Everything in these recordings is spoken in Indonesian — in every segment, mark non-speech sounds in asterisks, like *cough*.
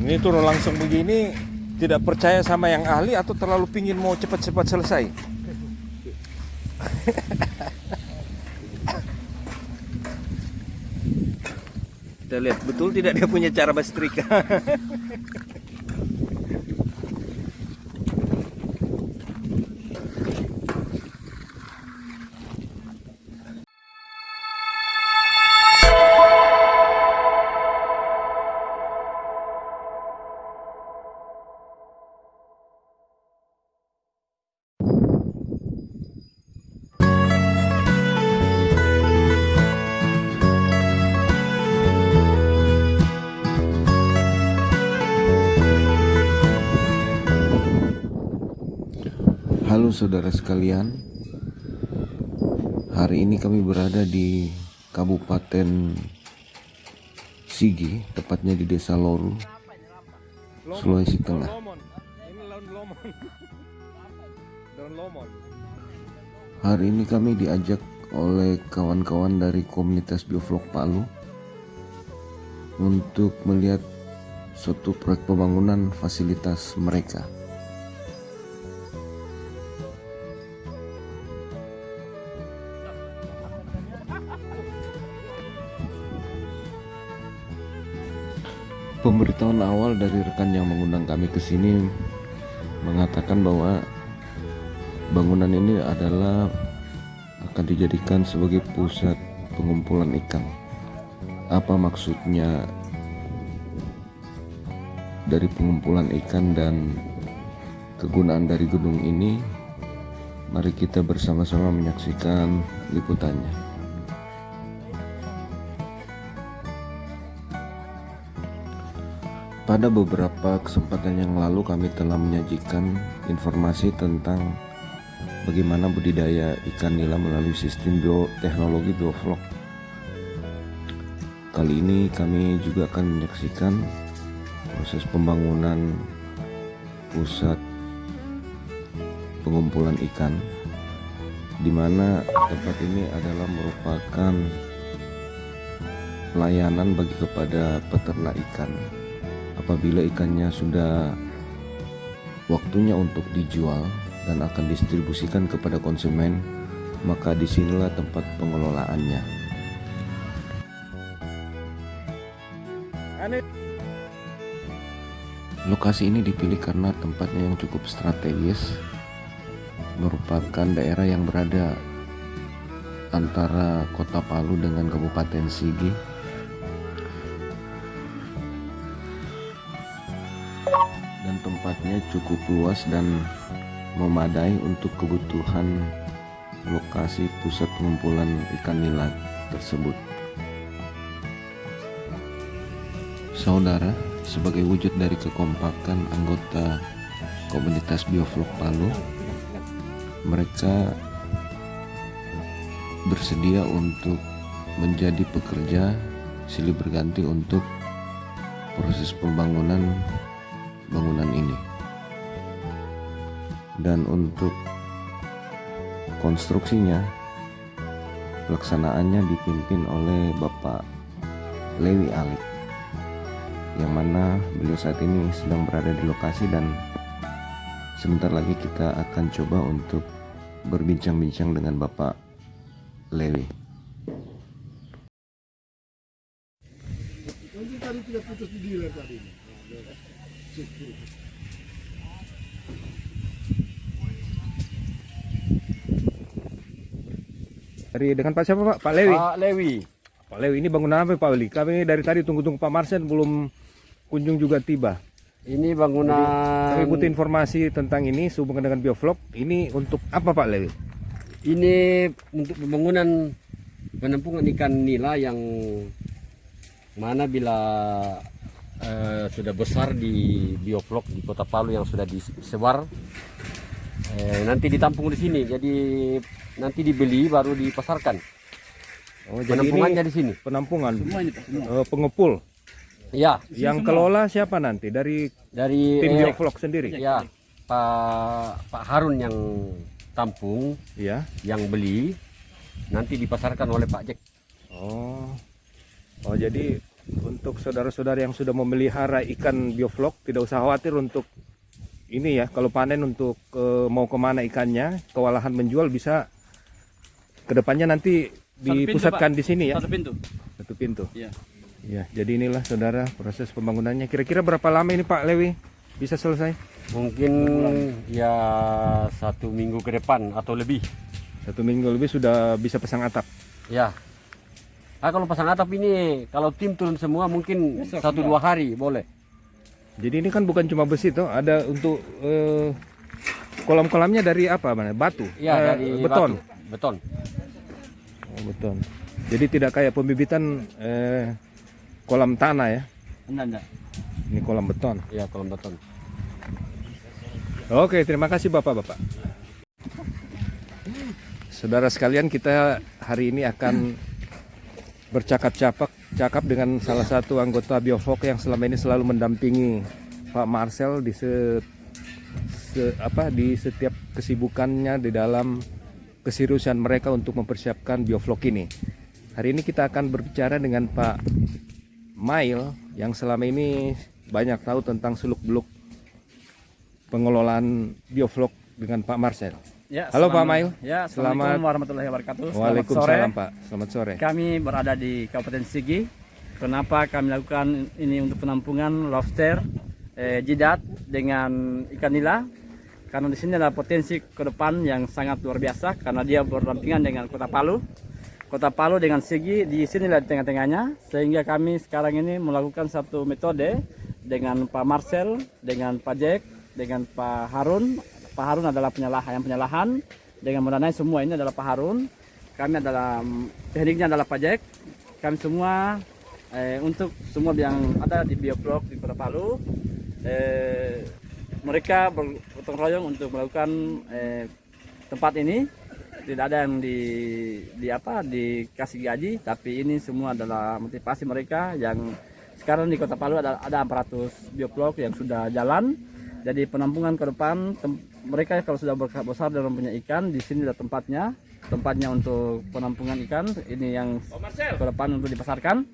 Ini turun langsung begini tidak percaya sama yang ahli atau terlalu pingin mau cepat-cepat selesai? Kita lihat betul tidak dia punya cara bersetrika. *laughs* Saudara sekalian Hari ini kami berada di Kabupaten Sigi Tepatnya di Desa Loru Sulawesi Tengah. Hari ini kami diajak oleh kawan-kawan dari komunitas Biovlog Palu Untuk melihat suatu proyek pembangunan fasilitas mereka Pemberitahuan awal dari rekan yang mengundang kami ke sini mengatakan bahwa bangunan ini adalah akan dijadikan sebagai pusat pengumpulan ikan. Apa maksudnya dari pengumpulan ikan dan kegunaan dari gedung ini? Mari kita bersama-sama menyaksikan liputannya. Pada beberapa kesempatan yang lalu kami telah menyajikan informasi tentang bagaimana budidaya ikan nila melalui sistem bioteknologi bioflok. Kali ini kami juga akan menyaksikan proses pembangunan pusat pengumpulan ikan di mana tempat ini adalah merupakan pelayanan bagi kepada peternak ikan apabila ikannya sudah waktunya untuk dijual dan akan distribusikan kepada konsumen maka di sinilah tempat pengelolaannya. Lokasi ini dipilih karena tempatnya yang cukup strategis merupakan daerah yang berada antara kota Palu dengan Kabupaten Sigi dan tempatnya cukup luas dan memadai untuk kebutuhan lokasi pusat pengumpulan ikan nila tersebut. Saudara, sebagai wujud dari kekompakan anggota komunitas Biovlog Palu, mereka bersedia untuk menjadi pekerja silih berganti untuk proses pembangunan bangunan ini dan untuk konstruksinya pelaksanaannya dipimpin oleh Bapak Lewi Alik yang mana beliau saat ini sedang berada di lokasi dan sebentar lagi kita akan coba untuk berbincang-bincang dengan Bapak Lewi tadi tidak putus di tadi. Dari dengan Pak siapa Pak? Pak Lewi. Pak Lewi. Pak Lewi ini bangunan apa Pak Lewi? Kami dari tadi tunggu-tunggu Pak Marsen belum kunjung juga tiba. Ini bangunan Kami butuh informasi tentang ini sehubungan dengan biovlog. Ini untuk apa Pak Lewi? ini untuk pembangunan penampungan ikan nila yang mana bila eh, sudah besar di biovlog di Kota Palu yang sudah disebar eh, nanti ditampung di sini. Jadi nanti dibeli baru dipasarkan. Oh, jadi Penampungannya di sini. penampungan, Semua ini Pak, semua. eh, pengepul. Ya, Yang kelola siapa nanti? Dari dari tim eh, biovlog sendiri? Ya, Pak Pak Harun yang tampung, Iya. yang beli nanti dipasarkan oleh Pak Jack. Oh. Oh, jadi untuk saudara-saudara yang sudah memelihara ikan bioflok tidak usah khawatir untuk ini ya kalau panen untuk eh, mau ke mana ikannya kewalahan menjual bisa ke depannya nanti pintu, dipusatkan di sini ya Satu pintu. satu pintu Iya. ya jadi inilah saudara proses pembangunannya kira-kira berapa lama ini Pak Lewi bisa selesai Mungkin ya satu minggu ke depan atau lebih. satu minggu lebih sudah bisa pasang atap Ya. Ah kalau pasang atap ini kalau tim turun semua mungkin satu dua hari boleh. jadi ini kan bukan cuma besi tuh ada untuk eh, kolam-kolamnya dari apa mana batu Ya Eh, dari beton batu. Beton. Oh, beton. Jadi tidak kayak pembibitan eh, kolam tanah ya. Enggak, enggak. Ini kolam beton. Ya kolam beton. Oke, terima kasih Bapak-bapak. Saudara sekalian, kita hari ini akan bercakap-cakap cakap dengan salah satu anggota Biofok yang selama ini selalu mendampingi Pak Marcel di se, se- apa di setiap kesibukannya di dalam keseriusan mereka untuk mempersiapkan Bioflok ini. Hari ini kita akan berbicara dengan Pak Mail yang selama ini banyak tahu tentang seluk-beluk pengelolaan bioflok dengan Pak Marcel. Ya, Halo, selamat- Pak Mail. Ya, Selamat- Assalamualaikum warahmatullahi wabarakatuh. Selamat Waalaikumsalam sore. Pak, selamat sore. Kami berada di Kabupaten Sigi. Kenapa kami lakukan ini untuk penampungan lobster, eh, jidat dengan ikan nila? Karena di sini ada potensi ke depan yang sangat luar biasa karena dia berdampingan dengan Kota Palu. Kota Palu dengan Sigi di sinilah di tengah-tengahnya sehingga kami sekarang ini melakukan satu metode dengan Pak Marcel, dengan Pak Jack, dengan Pak Harun. Pak Harun adalah penyalahan yang penyalahan dengan mendanai semua ini adalah Pak Harun. Kami adalah tekniknya adalah Pak. Kami semua eh, untuk semua yang ada di bioblok di Kota Palu eh, mereka bergotong royong untuk melakukan eh, tempat ini tidak ada yang di, di apa dikasih gaji tapi ini semua adalah motivasi mereka yang sekarang di Kota Palu ada ada 400 bioblok yang sudah jalan jadi penampungan ke depan mereka kalau sudah besar dan punya ikan di sini ada tempatnya. Tempatnya untuk penampungan ikan. Ini yang ke depan untuk dipasarkan.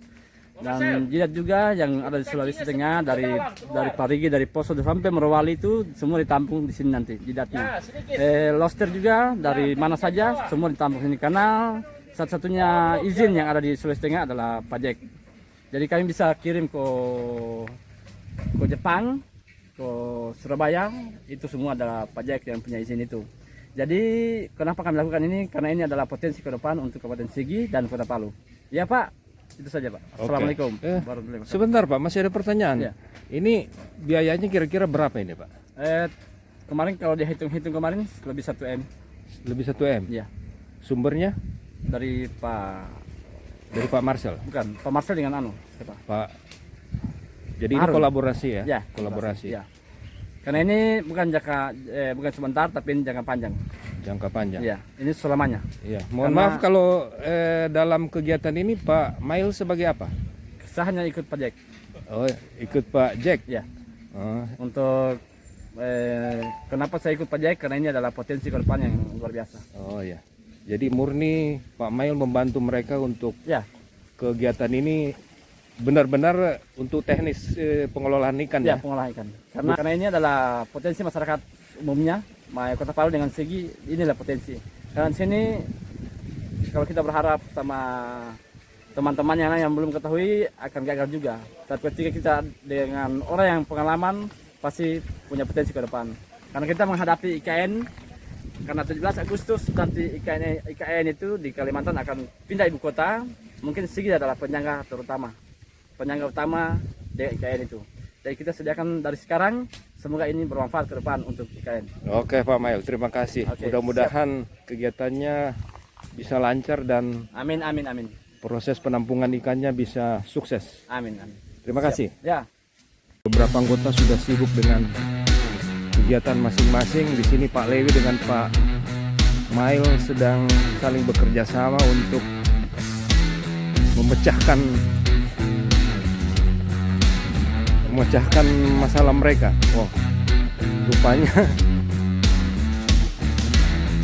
Dan jidat juga yang ada di Sulawesi Tengah dari dari Parigi dari Poso sampai Merwali itu semua ditampung di sini nanti jidatnya. Eh, lobster juga dari mana saja semua ditampung sini. Karena satu-satunya izin yang ada di Sulawesi Tengah adalah pajak. Jadi kami bisa kirim ke ke Jepang, ke Surabaya itu semua adalah pajak yang punya izin itu. Jadi kenapa kami lakukan ini? Karena ini adalah potensi ke depan untuk Kabupaten Sigi dan Kota Palu. Ya Pak, itu saja Pak. Assalamualaikum. Eh. Sebentar Pak, masih ada pertanyaan. Ya. Ini biayanya kira-kira berapa ini Pak? Eh, kemarin kalau dihitung-hitung kemarin lebih 1 M. Lebih 1 M. Ya, Sumbernya dari Pak dari Pak Marcel. bukan Pak Marcel dengan anu siapa? Pak. Jadi ini kolaborasi ya? Ya, Kolaborasi. Ya. Karena ini bukan jangka eh, bukan sebentar tapi ini jangka panjang. Jangka panjang. Ya, ini selamanya. Iya. Mohon Karena- maaf kalau eh, dalam kegiatan ini Pak Mail sebagai apa? Saya hanya ikut pajak. Oh, ikut Pak Jack. Ya, Oh, untuk eh, kenapa saya ikut pajak? Karena ini adalah potensi ke depan yang luar biasa. oh ya. Jadi murni Pak Mail membantu mereka untuk Ya, kegiatan ini benar-benar untuk teknis eh, pengelolaan ikan ya ya. pengolahan ikan. Karena karena ini adalah potensi masyarakat umumnya, Kota Palu dengan segi inilah potensi. Karena di sini kalau kita berharap sama teman-teman yang yang belum ketahui akan gagal juga. Tapi ketika kita dengan orang yang pengalaman pasti punya potensi ke depan. Karena kita menghadapi IKN karena 17 Agustus nanti IKN, IKN itu di Kalimantan akan pindah ibu kota. Mungkin Sigi adalah penyangga terutama, penyangga utama IKN itu. Jadi kita sediakan dari sekarang, semoga ini bermanfaat ke depan untuk IKN. Oke Pak Mail, terima kasih. Mudah-mudahan kegiatannya bisa lancar dan Amin, amin, amin, proses penampungan ikannya bisa sukses. amin, amin. Terima kasih. Ya, Beberapa anggota sudah sibuk dengan kegiatan masing-masing. Di sini Pak Lewi dengan Pak Mail sedang saling bekerja sama untuk memecahkan memecahkan masalah mereka. Wow, rupanya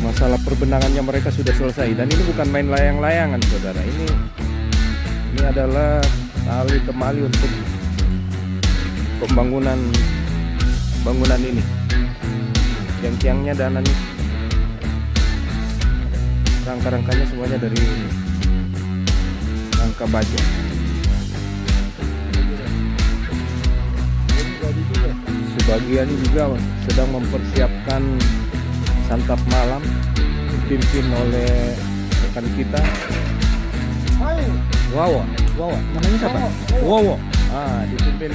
masalah perbenangannya mereka sudah selesai. Dan ini bukan main layang-layangan saudara. Ini ini adalah tali temali untuk pembangunan bangunan ini. Tiang-tiangnya dan ini rangka-rangkanya semuanya dari rangka baja sebagian juga sedang mempersiapkan santap malam dipimpin oleh rekan kita. Wawo Wawo namanya siapa? Wawo ah dipimpin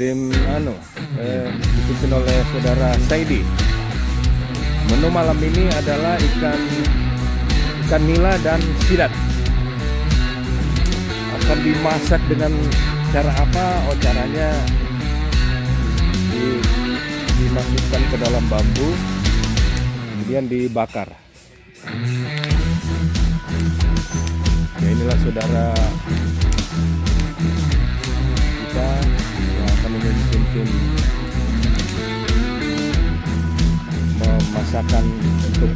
tim anu eh, dipimpin oleh saudara Saidi. Menu malam ini adalah ikan ikan nila dan sidat akan dimasak dengan cara apa? Oh caranya dimasukkan ke dalam bambu kemudian dibakar. Ya inilah saudara kita yang akan memimpin tim memasakkan untuk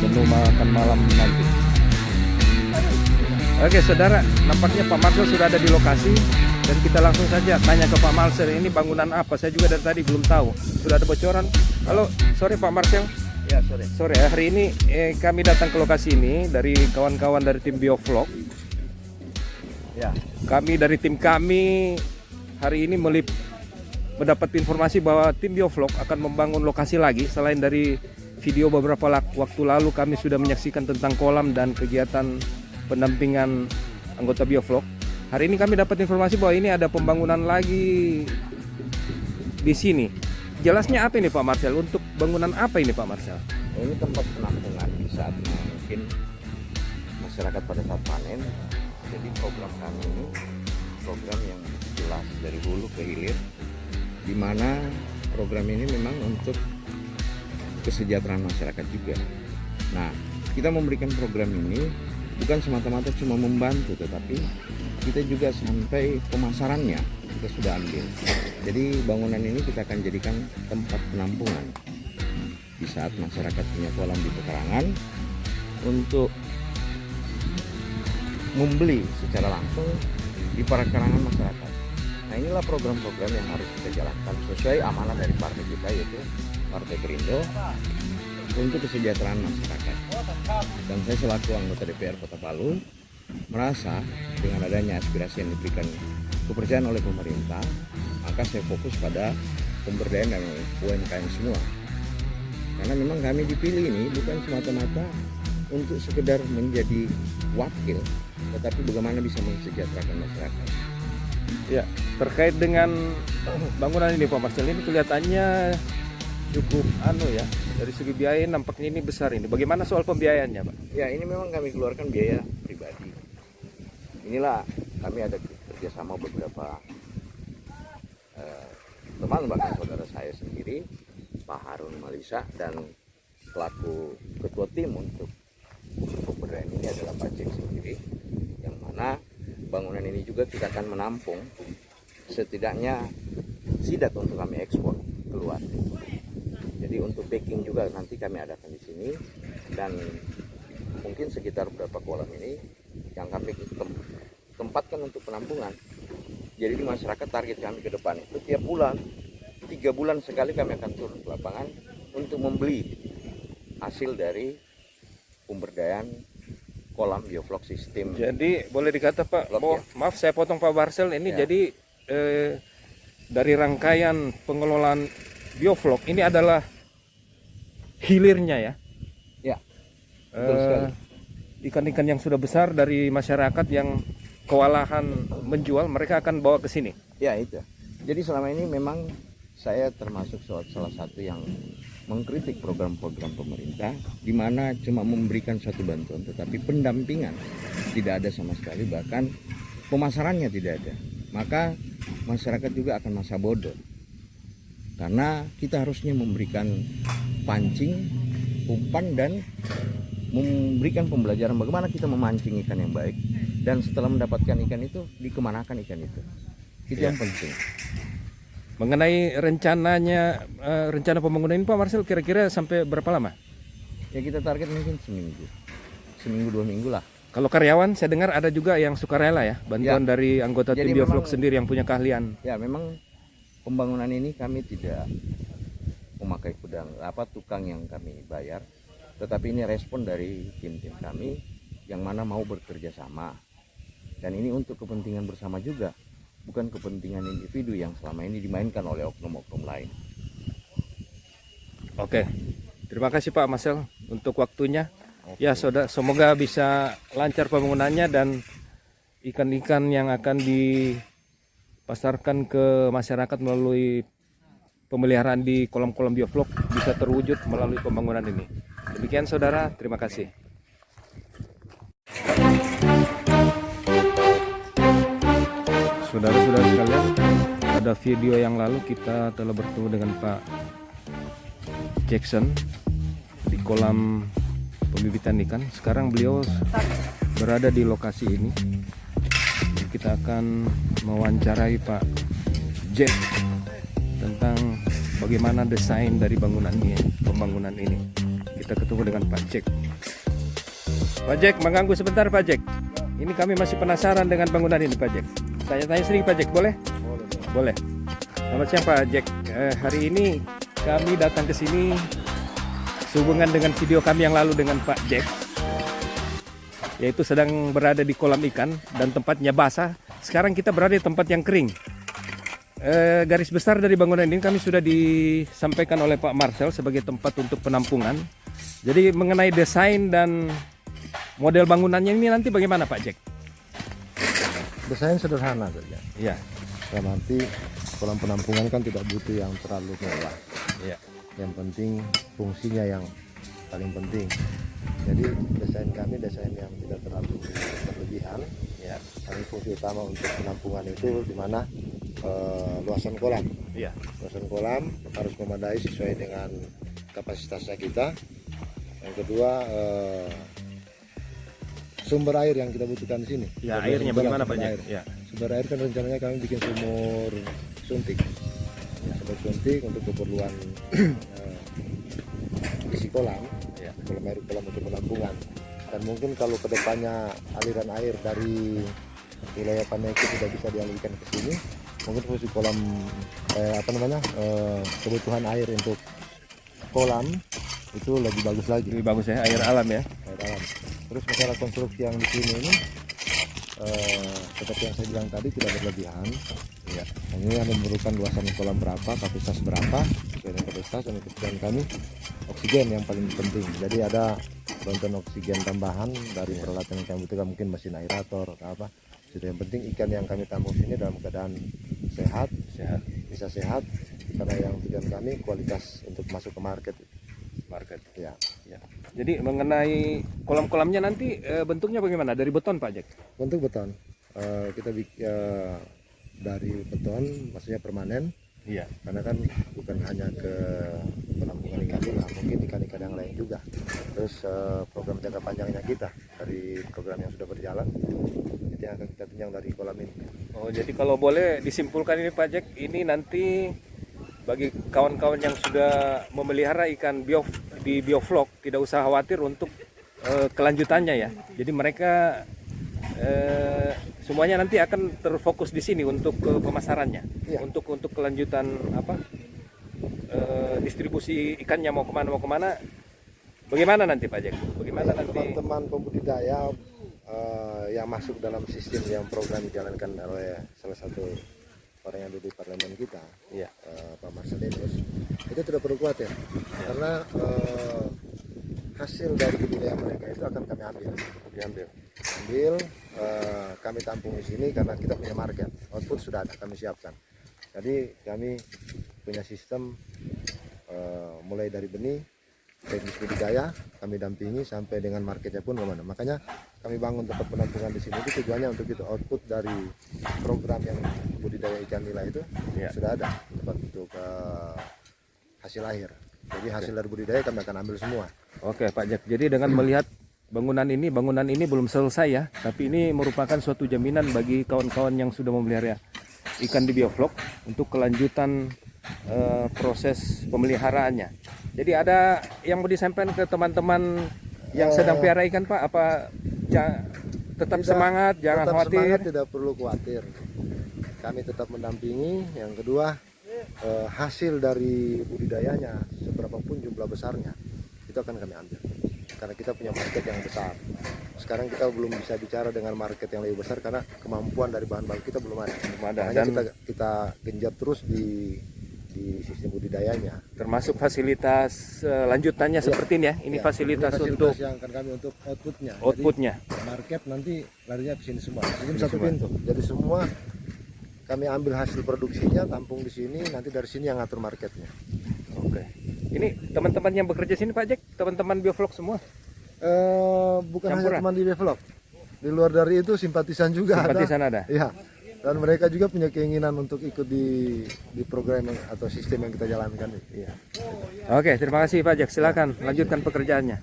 menu makan malam nanti Oke saudara, nampaknya Pak Marcel sudah ada di lokasi dan kita langsung saja tanya ke Pak Marcel ini bangunan apa? Saya juga dari tadi belum tahu. Sudah ada bocoran? Halo, sore Pak Marcel. Ya sore. Sore ya, hari ini eh, kami datang ke lokasi ini dari kawan-kawan dari tim Biovlog. Ya. Kami dari tim kami hari ini melip mendapat informasi bahwa tim Biovlog akan membangun lokasi lagi selain dari video beberapa waktu lalu kami sudah menyaksikan tentang kolam dan kegiatan pendampingan anggota Biovlog. Hari ini kami dapat informasi bahwa ini ada pembangunan lagi di sini. Jelasnya apa ini Pak Marcel? Untuk bangunan apa ini Pak Marcel? ini tempat penampungan di saat mungkin masyarakat pada saat panen jadi program kami ini program yang jelas dari hulu ke hilir di mana program ini memang untuk kesejahteraan masyarakat juga nah kita memberikan program ini bukan semata-mata cuma membantu tetapi kita juga sampai pemasarannya kita sudah ambil jadi bangunan ini kita akan jadikan tempat penampungan di saat masyarakat punya kolam di pekarangan untuk membeli secara langsung di pekarangan masyarakat. Nah inilah program-program yang harus kita jalankan sesuai amanah dari partai kita yaitu Partai Gerindo untuk kesejahteraan masyarakat. Dan saya selaku anggota DPR Kota Palu merasa dengan adanya aspirasi yang diberikan kepercayaan oleh pemerintah, maka saya fokus pada pemberdayaan dan UMKM semua. Karena memang kami dipilih ini bukan semata-mata untuk sekedar menjadi wakil tetapi bagaimana bisa mensejahterakan masyarakat. Ya, terkait dengan bangunan ini Pak Marcel ini kelihatannya cukup anu ya. Dari segi biaya nampaknya ini besar ini. Bagaimana soal pembiayaannya, Pak? ya ini memang kami keluarkan biaya pribadi inilah kami ada kerjasama beberapa eh, teman bahkan saudara saya sendiri Pak Harun Malisa dan selaku ketua tim untuk pemberdayaan ini adalah Pak Cek sendiri yang mana bangunan ini juga kita akan menampung setidaknya sidat untuk kami ekspor keluar jadi untuk packing juga nanti kami adakan di sini. Dan mungkin sekitar berapa kolam ini yang kami tem- tempatkan untuk penampungan. Jadi di masyarakat target kami ke depan itu tiap bulan tiga bulan sekali kami akan turun ke lapangan untuk membeli hasil dari pemberdayaan kolam bioflok sistem. Jadi boleh dikata Pak, Blok, oh, maaf saya potong Pak Marcel ini Ya. jadi eh, dari rangkaian pengelolaan biovlog ini adalah hilirnya ya. Ya, Eh. Ikan-ikan yang sudah besar dari masyarakat yang kewalahan menjual mereka akan bawa ke sini. Ya itu. Jadi selama ini memang saya termasuk salah salah satu yang mengkritik program-program pemerintah di mana cuma memberikan suatu bantuan tetapi pendampingan tidak ada sama sekali bahkan pemasarannya tidak ada. Maka masyarakat juga akan masa bodoh. Karena kita harusnya memberikan pancing, umpan dan memberikan pembelajaran bagaimana kita memancing ikan yang baik dan setelah mendapatkan ikan itu dikemanakan ikan itu. Itu yang penting. Mengenai rencananya eh, rencana pembangunan ini Pak Marcel kira-kira sampai berapa lama? Ya kita target mungkin seminggu, seminggu dua minggu lah. Kalau karyawan saya dengar ada juga yang sukarela ya, bantuan dari anggota Jadi tim memang- sendiri yang punya keahlian. Ya memang pembangunan ini kami tidak memakai kudang apa tukang yang kami bayar, tetapi ini respon dari tim-tim kami yang mana mau bekerja sama. Dan ini untuk kepentingan bersama juga, bukan kepentingan individu yang selama ini dimainkan oleh oknum-oknum lain. Oke. Terima kasih Pak Marcel untuk waktunya. Ya, saudara, semoga bisa lancar pembangunannya dan ikan-ikan yang akan dipasarkan ke masyarakat melalui pemeliharaan di kolam-kolam bioflok bisa terwujud melalui pembangunan ini. Demikian saudara, terima kasih. Saudara-saudara sekalian, pada video yang lalu kita telah bertemu dengan Pak Jackson di kolam pembibitan ikan. Sekarang beliau berada di lokasi ini. Kita akan mewawancarai Pak Jack tentang bagaimana desain dari bangunan ini, pembangunan ini. Kita ketemu dengan Pak Jack. Pak Jack, mengganggu sebentar Pak Jack. Ini kami masih penasaran dengan bangunan ini Pak Jack. Tanya-tanya sedikit Pak Jack, boleh? Boleh. Selamat siang Pak Jack. Eh, hari ini kami datang ke sini sehubungan dengan video kami yang lalu dengan Pak Jack. Yaitu sedang berada di kolam ikan dan tempatnya basah. Sekarang kita berada di tempat yang kering. Eh, garis besar dari bangunan ini kami sudah disampaikan oleh Pak Marcel sebagai tempat untuk penampungan. Jadi mengenai desain dan model bangunannya ini nanti bagaimana Pak Jack? Desain sederhana saja. Iya, Dalam arti kolam penampungan kan tidak butuh yang terlalu mewah. iya. Yang penting fungsinya yang paling penting. Jadi desain kami desain yang tidak terlalu berlebihan. Kami fungsi utama untuk penampungan itu di mana eh, luasan kolam. Iya. Luasan kolam harus memadai sesuai dengan kapasitasnya kita. Yang kedua eh, sumber air yang kita butuhkan di sini. Ya, Sumber- airnya bagaimana Pak air. Ya. Sumber air kan rencananya kami bikin sumur suntik. Ya, sumur suntik untuk keperluan eh, isi kolam, Ya. kolam air kolam untuk penampungan. Dan mungkin kalau ke depannya aliran air dari wilayah Paneki tidak bisa dialirkan ke sini, mungkin fungsi kolam eh, apa namanya eh, kebutuhan air untuk kolam itu lebih bagus lagi Lebih bagus ya air alam ya. air alam. Terus masalah konstruksi yang di sini ini eh, seperti yang saya bilang tadi tidak berlebihan. Ya, ini hanya memerlukan luasan kolam berapa, kapasitas berapa, sesuai dengan kapasitas dan kebutuhan kami. Oksigen yang paling penting. Jadi ada bantuan oksigen tambahan dari peralatan yang kami butuhkan mungkin mesin aerator atau apa. Jadi yang penting ikan yang kami tampung sini dalam keadaan sehat, Sehat. bisa sehat. Karena yang tujuan kami kualitas untuk masuk ke market. Market. Ya, Ya. Jadi mengenai kolam-kolamnya nanti eh, bentuknya bagaimana? Dari beton Pak Jack? bentuk beton Eh, kita bikin dari beton maksudnya permanen Iya. karena kan bukan hanya ke penampungan ikan ini lah, mungkin ikan-ikan yang lain juga terus program jangka panjangnya kita dari program yang sudah berjalan itu yang akan kita dari kolam ini Oh jadi kalau boleh disimpulkan ini Pak Jack, ini nanti bagi kawan-kawan yang sudah memelihara ikan bio di bioflok tidak usah khawatir untuk eh, kelanjutannya ya. Jadi mereka eh, semuanya nanti akan terfokus di sini untuk ke pemasarannya, Iya. untuk untuk kelanjutan apa distribusi ikannya mau ke mana mau ke mana. Bagaimana nanti Pak Jack? Bagaimana nanti? teman-teman pembudidaya eh, yang masuk dalam sistem yang program dijalankan oleh salah satu orang yang duduk di parlemen kita Iya. eh, Pak Marcelinus itu tidak perlu khawatir. Karena eh, hasil dari budidaya mereka itu akan kami ambil. Diambil. ambil eh, kami tampung di sini karena kita punya market. Output sudah ada kami siapkan. Jadi kami punya sistem eh, mulai dari benih teknis budidaya kami dampingi sampai dengan marketnya pun ke mana. Makanya kami bangun tempat penampungan di sini. Itu tujuannya untuk itu output dari program yang budidaya ikan nila itu Ya. sudah ada. Tempat untuk eh, hasil akhir. Jadi hasil dari budidaya kami akan ambil semua. Oke Pak Jack, jadi dengan melihat bangunan ini, bangunan ini belum selesai ya, tapi ini merupakan suatu jaminan bagi kawan-kawan yang sudah memelihara ikan di bioflok untuk kelanjutan eh, proses pemeliharaannya. Jadi ada yang mau disampaikan ke teman-teman yang sedang pelihara ikan Pak, apa ja- tetap Tidak, semangat, jangan tetap khawatir. semangat, tidak perlu khawatir. Kami tetap mendampingi. Yang kedua, eh, hasil dari budidayanya, seberapapun jumlah besarnya, itu akan kami ambil. Karena kita punya market yang besar. Sekarang kita belum bisa bicara dengan market yang lebih besar karena kemampuan dari bahan baku kita belum ada. Belum ada. Makanya Dan kita kita genjot terus di di sistem budidayanya. termasuk fasilitas eh, lanjutannya Iya. seperti ini ya. Ini Ya, fasilitas, ini untuk yang akan kami untuk outputnya. Jadi, outputnya. market nanti larinya ke sini semua. Ini satu semua. pintu. Jadi semua kami ambil hasil produksinya, tampung di sini, nanti dari sini yang ngatur marketnya. Oke. Ini teman-teman yang bekerja sini Pak Jack, teman-teman biovlog semua. Eh, bukan Campuran. hanya teman di develop. Di luar dari itu simpatisan juga Simpatisan ada. ada. Iya. Dan mereka juga punya keinginan untuk ikut di di program yang- atau sistem yang kita jalankan. Iya. Oke, terima kasih Pak Jack. Silakan lanjutkan pekerjaannya.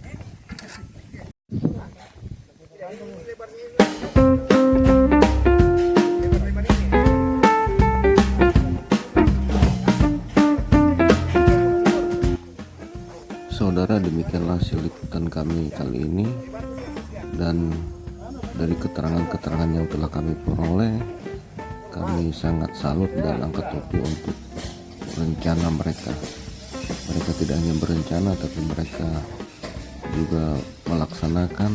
Saudara, demikianlah hasil liputan kami kali ini dan dari keterangan-keterangan yang telah kami peroleh kami sangat salut dan angkat topi untuk rencana mereka. Mereka tidak hanya berencana tapi mereka juga melaksanakan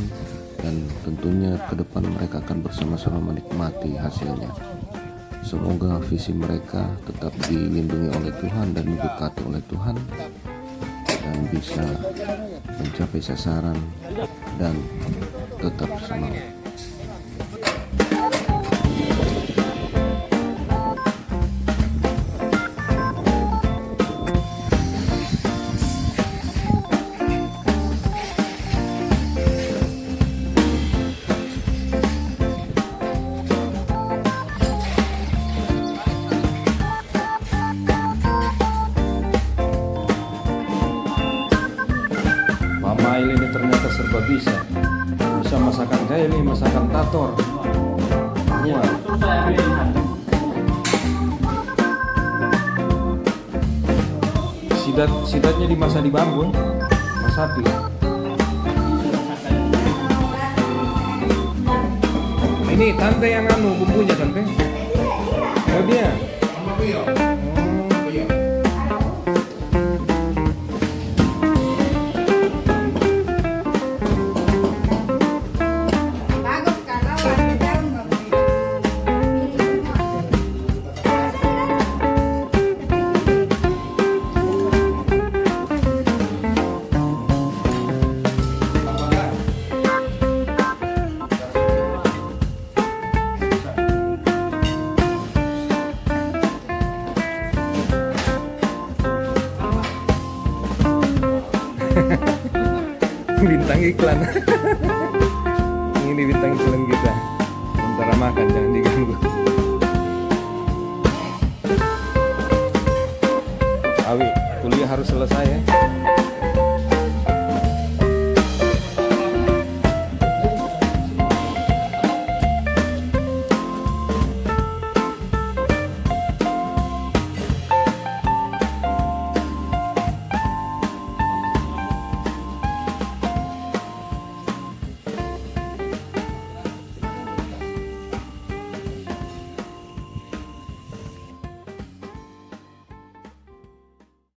dan tentunya ke depan mereka akan bersama-sama menikmati hasilnya. Semoga visi mereka tetap dilindungi oleh Tuhan dan diberkati oleh Tuhan dan bisa mencapai sasaran dan tetap semangat sidatnya dimasak di bambu Masapi Ini tante yang anu bumbunya tante. Oh dia bintang iklan. *laughs* Ini bintang iklan kita. Sementara makan jangan diganggu. Awi kuliah harus selesai ya